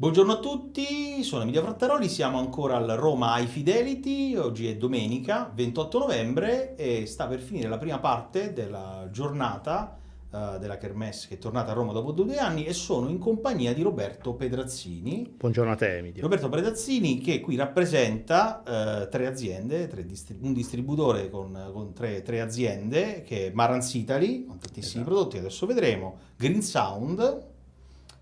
Buongiorno a tutti, sono Emilia Frattaroli, siamo ancora al Roma High Fidelity, oggi è domenica 28 novembre e sta per finire la prima parte della giornata uh, della Kermesse che è tornata a Roma dopo due anni e sono in compagnia di Roberto Pedrazzini. Buongiorno a te Emilia. Roberto Pedrazzini che qui rappresenta uh, tre aziende, tre distrib un distributore con, con tre, tre, aziende che è Marans Italy, con tantissimi esatto. prodotti, adesso vedremo, Green Sound,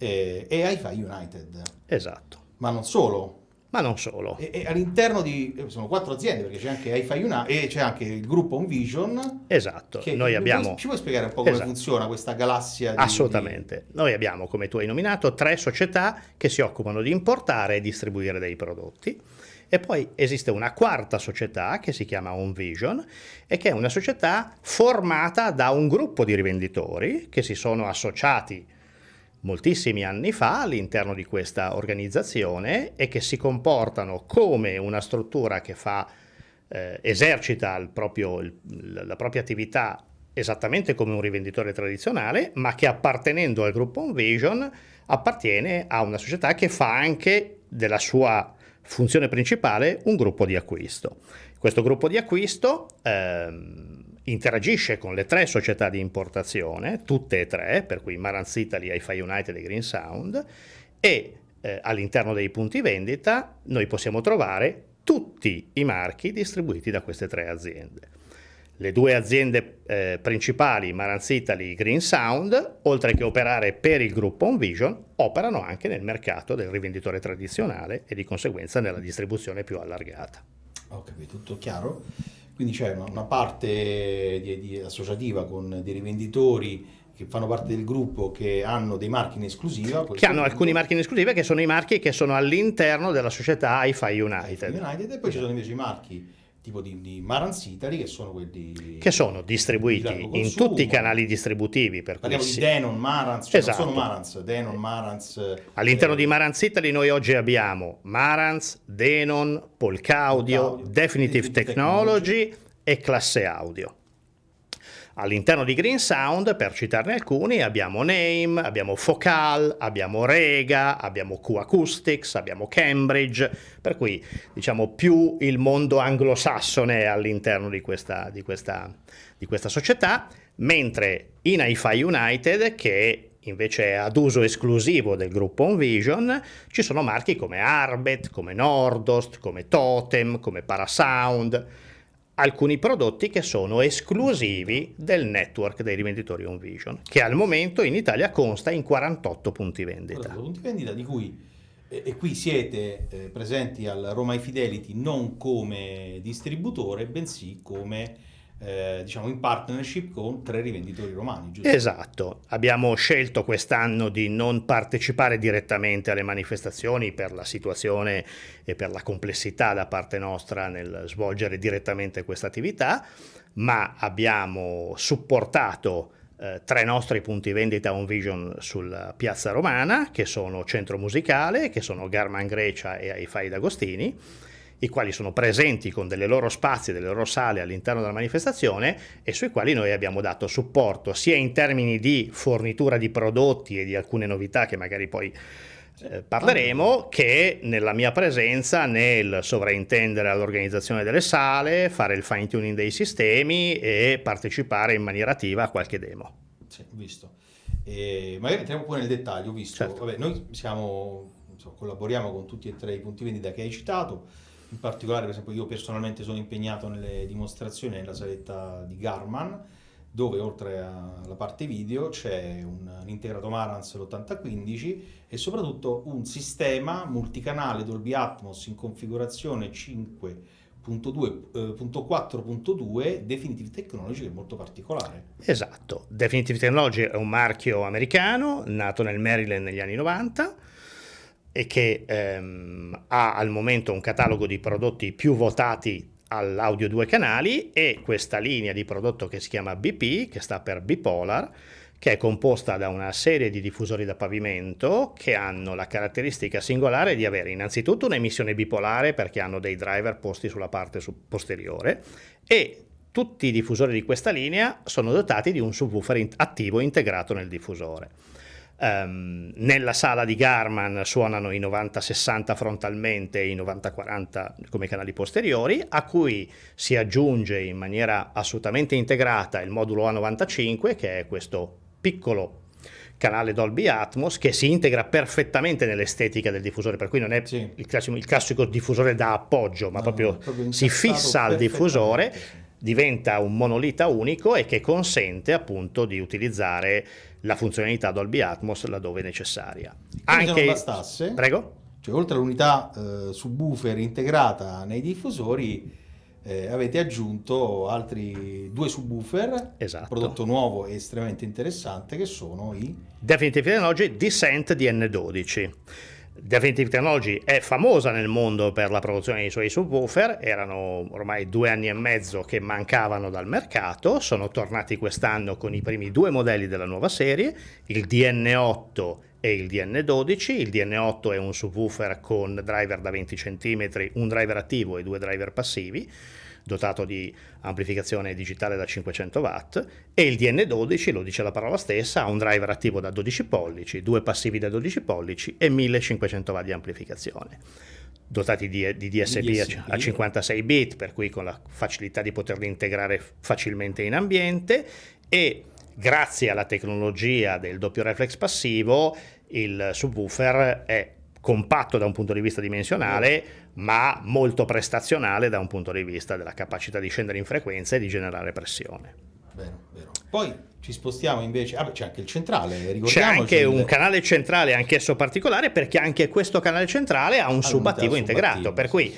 e, e hi United. Esatto. Ma non solo. Ma non solo. E, e all'interno di, sono quattro aziende, perché c'è anche hi United e c'è anche il gruppo Envision. Esatto. Che, Noi abbiamo... Ci puoi spiegare un po' come esatto. funziona questa galassia? Di, Assolutamente. Di... Noi abbiamo, come tu hai nominato, tre società che si occupano di importare e distribuire dei prodotti. E poi esiste una quarta società che si chiama OnVision e che è una società formata da un gruppo di rivenditori che si sono associati moltissimi anni fa all'interno di questa organizzazione e che si comportano come una struttura che fa, eh, esercita il proprio, il, la propria attività esattamente come un rivenditore tradizionale, ma che appartenendo al gruppo Envision appartiene a una società che fa anche della sua funzione principale un gruppo di acquisto. Questo gruppo di acquisto ehm, interagisce con le tre società di importazione, tutte e tre, per cui Marantz Italy, hi United e Green Sound, e eh, all'interno dei punti vendita noi possiamo trovare tutti i marchi distribuiti da queste tre aziende. Le due aziende eh, principali, Marantz Italy e Green Sound, oltre che operare per il gruppo OnVision, operano anche nel mercato del rivenditore tradizionale e di conseguenza nella distribuzione più allargata. Ho capito, tutto chiaro. Quindi c'è una, parte di, di associativa con dei rivenditori che fanno parte del gruppo che hanno dei marchi in esclusiva. Che hanno alcuni marchi in esclusiva che sono i marchi che sono all'interno della società hi United. United. E poi ci sono invece i marchi tipo di, di Marans Italy che sono quelli che sono distribuiti di in tutti i canali distributivi per parliamo di Denon, Marans, cioè esatto. sono Marans, Denon, Marans eh, all'interno eh, di Marans Italy noi oggi abbiamo Marans, Denon, Polcaudio Definitive, Definitive Technology, Technology e Classe Audio All'interno di Green Sound, per citarne alcuni, abbiamo Name, abbiamo Focal, abbiamo Rega, abbiamo Q Acoustics, abbiamo Cambridge, per cui diciamo più il mondo anglosassone all'interno di questa, di, questa, di questa società, mentre in hi United, che invece è ad uso esclusivo del gruppo Envision, ci sono marchi come Arbet, come Nordost, come Totem, come Parasound, alcuni prodotti che sono esclusivi del network dei rivenditori OnVision, che al momento in Italia consta in 48 punti vendita. 48 punti vendita di cui e, e qui siete eh, presenti al Roma Fidelity non come distributore, bensì come eh, diciamo in partnership con tre rivenditori romani, giusto? Esatto, abbiamo scelto quest'anno di non partecipare direttamente alle manifestazioni per la situazione e per la complessità da parte nostra nel svolgere direttamente questa attività, ma abbiamo supportato eh, tre nostri punti vendita on vision sulla piazza romana, che sono Centro Musicale, che sono Garman Grecia e Aifai D'Agostini, i quali sono presenti con delle loro spazi, delle loro sale all'interno della manifestazione e sui quali noi abbiamo dato supporto sia in termini di fornitura di prodotti e di alcune novità che magari poi eh, parleremo che nella mia presenza nel sovraintendere all'organizzazione delle sale, fare il fine tuning dei sistemi e partecipare in maniera attiva a qualche demo. Sì, visto. E magari entriamo poi nel dettaglio, visto, certo. vabbè, noi siamo, insomma, collaboriamo con tutti e tre i punti vendita che hai citato, in particolare per esempio io personalmente sono impegnato nelle dimostrazioni nella saletta di Garman dove oltre alla parte video c'è un, un integrato Marantz l'8015 e soprattutto un sistema multicanale Dolby Atmos in configurazione 5.2.4.2 eh, Definitive Technology che è molto particolare. Esatto, Definitive Technology è un marchio americano nato nel Maryland negli anni 90 e che ehm, ha al momento un catalogo di prodotti più votati all'audio due canali e questa linea di prodotto che si chiama BP, che sta per Bipolar, che è composta da una serie di diffusori da pavimento che hanno la caratteristica singolare di avere innanzitutto un'emissione bipolare perché hanno dei driver posti sulla parte posteriore e tutti i diffusori di questa linea sono dotati di un subwoofer attivo integrato nel diffusore. Um, nella sala di Garman suonano i 90-60 frontalmente e i 90-40 come canali posteriori, a cui si aggiunge in maniera assolutamente integrata il modulo A95, che è questo piccolo canale Dolby Atmos che si integra perfettamente nell'estetica del diffusore, per cui non è sì. il, classico, il, classico, diffusore da appoggio, ma no, proprio, proprio si fissa al diffusore, diventa un monolita unico e che consente appunto di utilizzare la funzionalità Dolby Atmos laddove necessaria. Anche se non bastasse, prego? Cioè, oltre all'unità eh, subwoofer integrata nei diffusori, eh, avete aggiunto altri due subwoofer, esatto. prodotto nuovo e estremamente interessante, che sono i Definitive Technology Descent DN12. Definitive Technology è famosa nel mondo per la produzione dei suoi subwoofer, erano ormai due anni e mezzo che mancavano dal mercato, sono tornati quest'anno con i primi due modelli della nuova serie, il DN8 e il DN12. Il DN8 è un subwoofer con driver da 20 cm, un driver attivo e due driver passivi dotato di amplificazione digitale da 500 watt e il DN12, lo dice la parola stessa, ha un driver attivo da 12 pollici, due passivi da 12 pollici e 1500 watt di amplificazione dotati di, di DSP, DSP, a 56 bit, per cui con la facilità di poterli integrare facilmente in ambiente e grazie alla tecnologia del doppio reflex passivo il subwoofer è compatto da un punto di vista dimensionale, ma molto prestazionale da un punto di vista della capacità di scendere in frequenza e di generare pressione. Vero, vero. Poi ci spostiamo invece, ah, c'è anche il centrale, C'è anche un canale centrale anch'esso particolare perché anche questo canale centrale ha un subattivo integrato, per cui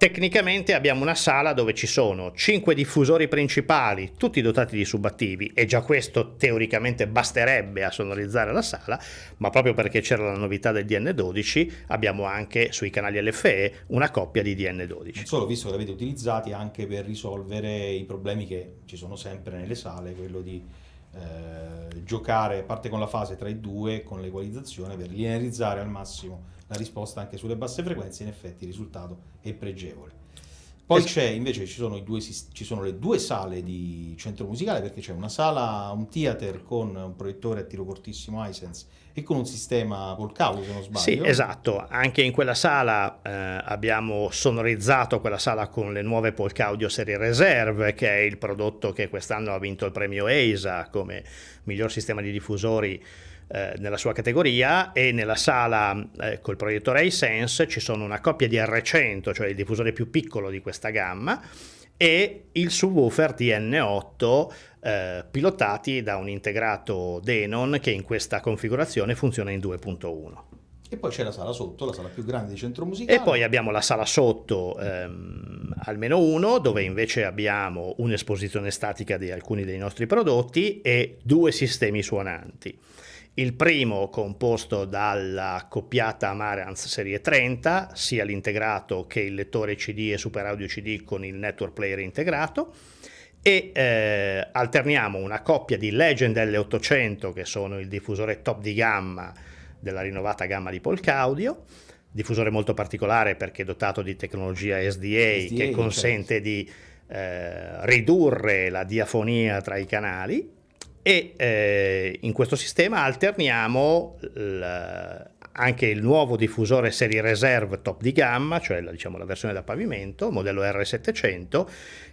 Tecnicamente abbiamo una sala dove ci sono 5 diffusori principali, tutti dotati di subattivi, e già questo teoricamente basterebbe a sonorizzare la sala, ma proprio perché c'era la novità del DN12 abbiamo anche sui canali LFE una coppia di DN12. Non solo, visto che l'avete utilizzati anche per risolvere i problemi che ci sono sempre nelle sale, quello di eh, giocare, parte con la fase tra i due, con l'equalizzazione, per linearizzare al massimo la risposta anche sulle basse frequenze, in effetti il risultato è pregevole. Poi c'è invece ci sono, due, ci sono, le due sale di centro musicale perché c'è una sala, un theater con un proiettore a tiro cortissimo Hisense e con un sistema Polcaulo se non sbaglio. Sì, esatto, anche in quella sala eh, abbiamo sonorizzato quella sala con le nuove Polcaudio serie Reserve che è il prodotto che quest'anno ha vinto il premio EISA come miglior sistema di diffusori eh, nella sua categoria e nella sala eh, col proiettore iSense ci sono una coppia di R100, cioè il diffusore più piccolo di questa gamma, e il subwoofer TN8 eh, pilotati da un integrato Denon che in questa configurazione funziona in 2.1. E poi c'è la sala sotto, la sala più grande di centro musicale. E poi abbiamo la sala sotto, ehm, almeno uno, dove invece abbiamo un'esposizione statica di alcuni dei nostri prodotti e due sistemi suonanti. Il primo composto dalla coppiata Marantz serie 30, sia l'integrato che il lettore CD e Super Audio CD con il network player integrato. E eh, alterniamo una coppia di Legend L800 che sono il diffusore top di gamma della rinnovata gamma di Polk Audio, diffusore molto particolare perché dotato di tecnologia SDA, SDA che consente certo. di eh, ridurre la diafonia tra i canali e eh, in questo sistema alterniamo anche il nuovo diffusore serie reserve top di gamma, cioè la, diciamo, la versione da pavimento, modello R700,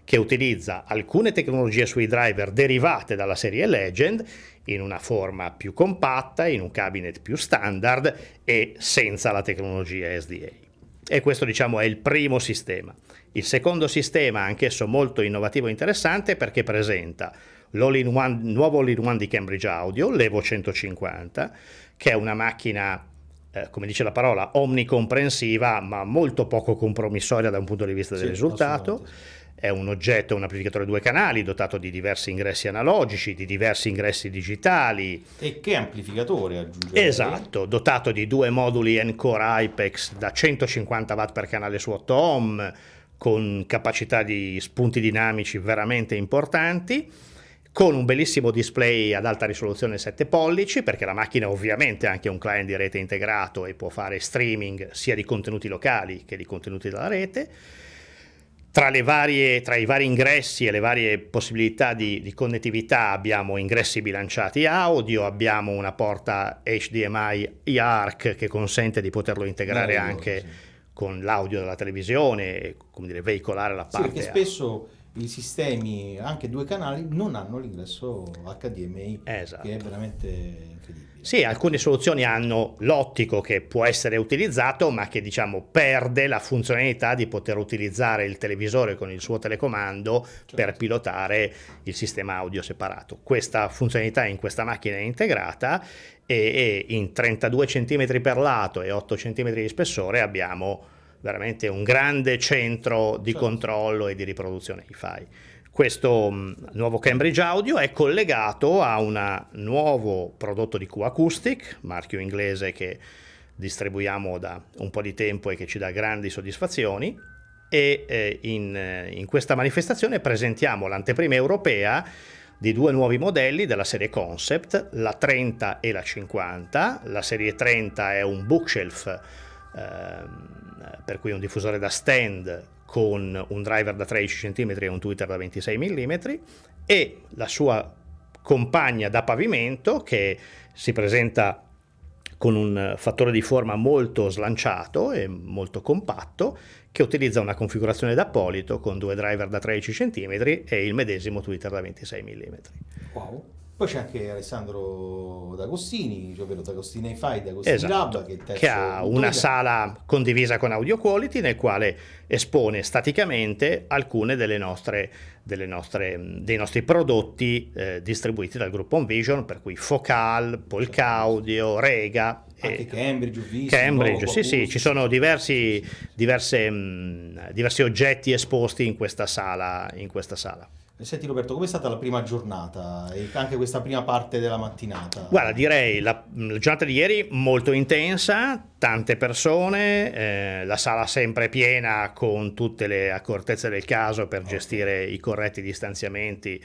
che utilizza alcune tecnologie sui driver derivate dalla serie Legend in una forma più compatta, in un cabinet più standard e senza la tecnologia SDA. E questo diciamo è il primo sistema. Il secondo sistema, anch'esso molto innovativo e interessante perché presenta l'all-in-one, nuovo all-in-one di Cambridge Audio, l'Evo 150, che è una macchina, eh, come dice la parola, omnicomprensiva, ma molto poco compromissoria da un punto di vista del sì, risultato. È un oggetto, un amplificatore a due canali dotato di diversi ingressi analogici, di diversi ingressi digitali. E che amplificatore aggiunge? Esatto, dotato di due moduli Encore IPEX da 150 watt per canale su 8 ohm, con capacità di spunti dinamici veramente importanti con un bellissimo display ad alta risoluzione 7 pollici, perché la macchina ovviamente ha anche un client di rete integrato e può fare streaming sia di contenuti locali che di contenuti dalla rete, tra, varie, tra, i vari ingressi e le varie possibilità di, di, connettività abbiamo ingressi bilanciati audio, abbiamo una porta HDMI IARC che consente di poterlo integrare no, anche sì. con l'audio della televisione come dire, veicolare la parte. Sì, perché spesso i sistemi, anche due canali, non hanno l'ingresso HDMI, esatto. che è veramente incredibile. Sì, alcune soluzioni hanno l'ottico che può essere utilizzato, ma che diciamo perde la funzionalità di poter utilizzare il televisore con il suo telecomando certo. per pilotare il sistema audio separato. Questa funzionalità in questa macchina è integrata e, e in 32 cm per lato e 8 cm di spessore abbiamo veramente un grande centro di certo. controllo e di riproduzione hi-fi. Questo mm, nuovo Cambridge Audio è collegato a un nuovo prodotto di Q Acoustic, marchio inglese che distribuiamo da un po' di tempo e che ci dà grandi soddisfazioni e eh, in, eh, in questa manifestazione presentiamo l'anteprima europea di due nuovi modelli della serie Concept, la 30 e la 50. La serie 30 è un bookshelf, ehm, per cui un diffusore da stand con un driver da 13 cm e un tweeter da 26 mm e la sua compagna da pavimento che si presenta con un fattore di forma molto slanciato e molto compatto che utilizza una configurazione da polito con due driver da 13 cm e il medesimo tweeter da 26 mm. Wow. Poi c'è anche Alessandro D'Agostini, cioè ovvero D'Agostini Fai, D'Agostini esatto, Lab, che, che ha una sala condivisa con Audio Quality nel quale espone staticamente alcune delle nostre, delle nostre, dei nostri prodotti eh, distribuiti dal gruppo Envision, per cui Focal, Polka Audio, Rega. Anche e Cambridge, visto, Cambridge, sì, sì, ci sono diversi, diverse, mh, diversi oggetti esposti in questa sala. In questa sala. Senti Roberto, com'è stata la prima giornata e anche questa prima parte della mattinata? Guarda, direi la, la giornata di ieri molto intensa, tante persone, eh, la sala sempre piena con tutte le accortezze del caso per okay. gestire i corretti distanziamenti,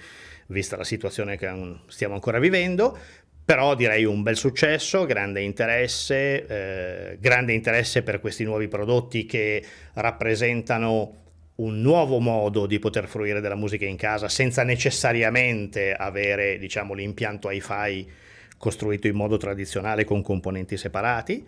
vista la situazione che stiamo ancora vivendo, però direi un bel successo, grande interesse, eh, grande interesse per questi nuovi prodotti che rappresentano un nuovo modo di poter fruire della musica in casa senza necessariamente avere diciamo, l'impianto hi-fi costruito in modo tradizionale con componenti separati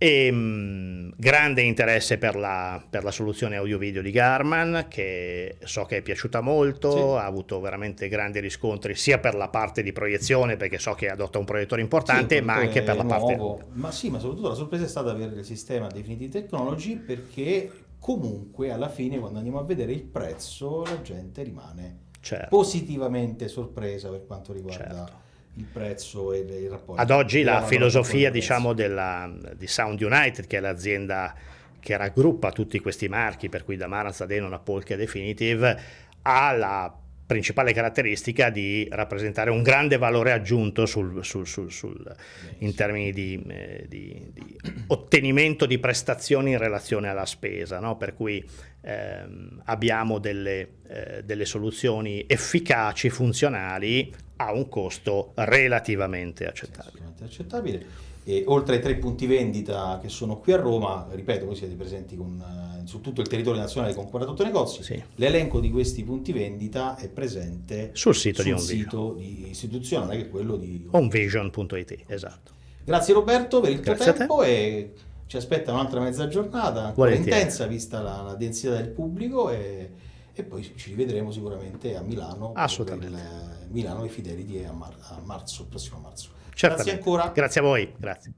e mh, grande interesse per la, per la soluzione audio-video di Garman che so che è piaciuta molto, sì. ha avuto veramente grandi riscontri sia per la parte di proiezione perché so che adotta un proiettore importante sì, ma anche per la nuovo. parte... Ma sì, ma soprattutto la sorpresa è stata avere il sistema Definitive Technology perché comunque alla fine quando andiamo a vedere il prezzo la gente rimane certo. positivamente sorpresa per quanto riguarda certo. il prezzo e il rapporto. Ad oggi la filosofia diciamo della, di Sound United che è l'azienda che raggruppa tutti questi marchi per cui da Maranza Denon a Polka Definitive ha la principale caratteristica di rappresentare un grande valore aggiunto sul, sul, sul, in termini di, eh, di, di, ottenimento di prestazioni in relazione alla spesa, no? per cui ehm, abbiamo delle, eh, delle soluzioni efficaci, funzionali, a un costo relativamente accettabile. accettabile. E oltre ai tre punti vendita che sono qui a Roma, ripeto, voi siete presenti con, eh, su tutto il territorio nazionale con 48 negozi, sì. l'elenco di questi punti vendita è presente sul sito, sul di, sito di istituzionale che è quello di onvision.it. Esatto. Grazie Roberto per il tuo Grazie tempo e ci aspetta un'altra mezza giornata, ancora intensa vista la, la, densità del pubblico e, e, poi ci rivedremo sicuramente a Milano Assolutamente. per il Milano e Fidelity a, mar, a marzo, prossimo marzo. Certamente. Grazie ancora. Grazie a voi. Grazie.